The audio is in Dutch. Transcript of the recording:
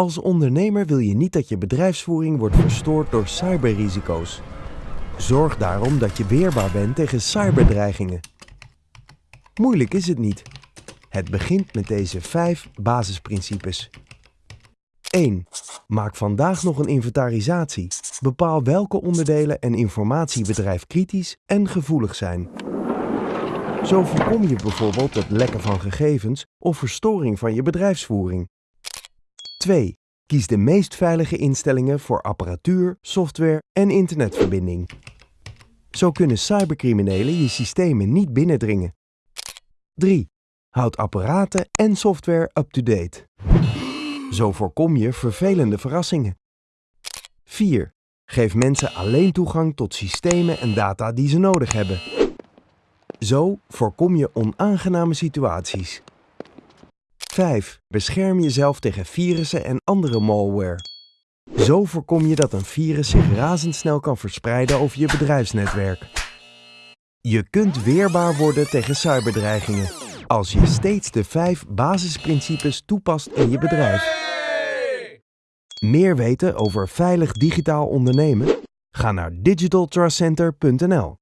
Als ondernemer wil je niet dat je bedrijfsvoering wordt verstoord door cyberrisico's. Zorg daarom dat je weerbaar bent tegen cyberdreigingen. Moeilijk is het niet. Het begint met deze vijf basisprincipes. 1. Maak vandaag nog een inventarisatie. Bepaal welke onderdelen en informatie bedrijfkritisch en gevoelig zijn. Zo voorkom je bijvoorbeeld het lekken van gegevens of verstoring van je bedrijfsvoering. 2. Kies de meest veilige instellingen voor apparatuur, software en internetverbinding. Zo kunnen cybercriminelen je systemen niet binnendringen. 3. Houd apparaten en software up-to-date. Zo voorkom je vervelende verrassingen. 4. Geef mensen alleen toegang tot systemen en data die ze nodig hebben. Zo voorkom je onaangename situaties. 5. Bescherm jezelf tegen virussen en andere malware. Zo voorkom je dat een virus zich razendsnel kan verspreiden over je bedrijfsnetwerk. Je kunt weerbaar worden tegen cyberdreigingen als je steeds de vijf basisprincipes toepast in je bedrijf. Meer weten over veilig digitaal ondernemen? Ga naar digitaltrustcenter.nl